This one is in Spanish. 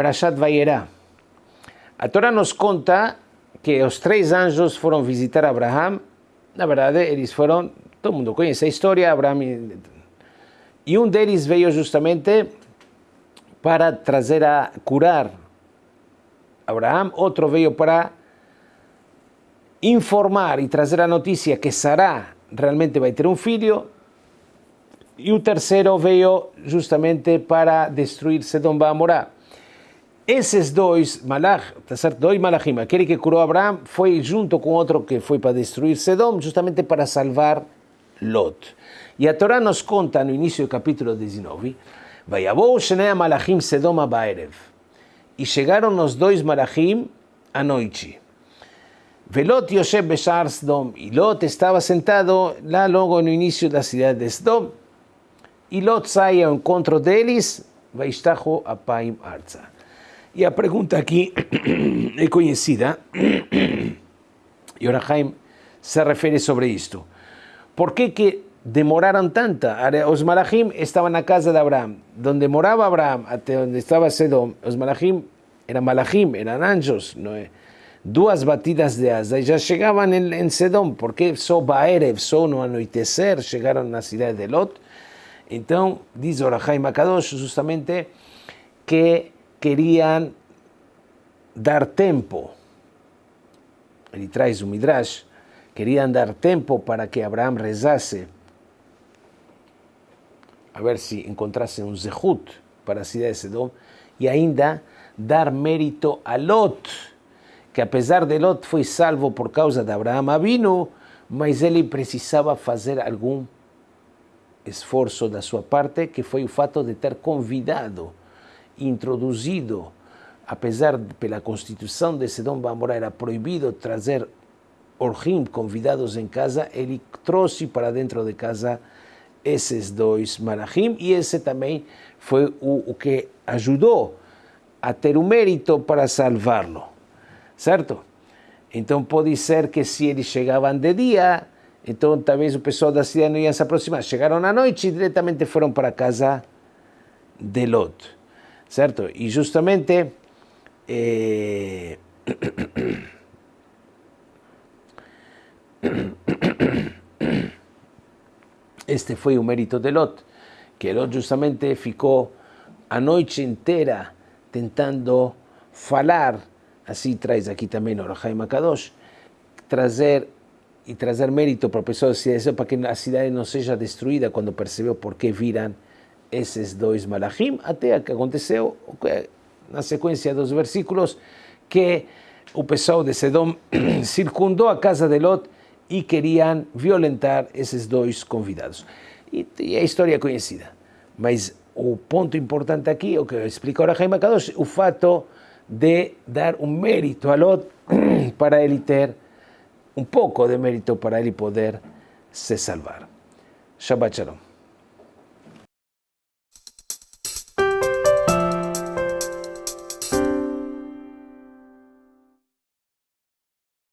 Parashat Vayera. A Torá nos conta que os três anjos foram visitar Abraham. Na verdade, eles foram, todo mundo conhece a história, Abraham. E um deles veio justamente para trazer a curar Abraham, outro veio para informar e trazer a notícia que Sará realmente vai ter um filho, e o terceiro veio justamente para destruir Sedom Bamorá. Esses dois malach? Dois malachim, aquele que curou Abraão foi junto com outro que foi para destruir Sedom, justamente para salvar Lot. E a Torá nos conta no início do capítulo 19, Vayabou Shenea Malachim Sedom Abaerev. E chegaram os dois malachim à noite. Velot Yosef Beshar Sdom. E Lot estava sentado lá logo no início da cidade de Sdom. E Lot sai ao encontro deles, Vaishtacho Apaim Arza. E a pergunta aqui é conhecida, e Orahaim se refere sobre isto. Por que, que demoraram tanto? Os malachim estavam na casa de Abraão, onde morava Abraão, até onde estava Sedom. Os malachim eram malachim, eram anjos, não duas batidas de asa e já chegavam em, em Sedom, porque só Baerev, só no anoitecer, chegaram na cidade de Lot. Então, diz Orahai Makadosh justamente que queriam dar tempo. Ele traz o Midrash, queriam dar tempo para que Abraão rezasse, a ver se encontrasse um zehut para a cidade de Sedom, e ainda dar mérito a Lot, que apesar de Lot foi salvo por causa de Abraão Avinu, mas ele precisava fazer algum esforço da sua parte, que foi o fato de ter convidado, introduzido, apesar de pela Constituição de Sedom Bamorá era proibido trazer orhim, convidados em casa, ele trouxe para dentro de casa esses dois malachim, e esse também foi o, o que ajudou a ter o mérito para salvá-lo certo? Então pode ser que se eles chegavam de dia, então talvez o pessoal da cidade não ia se aproximar. Chegaram à noite e diretamente foram para a casa de Lot, certo? E justamente eh... este foi o mérito de Lot, que Lot justamente ficou a noite inteira tentando falar Así traes aquí también Orahai Makadosh, trazer e trazer mérito para a pessoa da cidade, para que a cidade não seja destruída quando percebeu por que viram esses dois malachim, até que aconteceu na sequência dos versículos que o pessoal de Sedom circundou a casa de Lot e queriam violentar esses dois convidados. E, e a história é conhecida. Mas o ponto importante aqui, o que explica o Jaime Kadosh, o fato de dar un mérito a Lot para él ter un poco de mérito para él poder se salvar. Shabbat Shalom.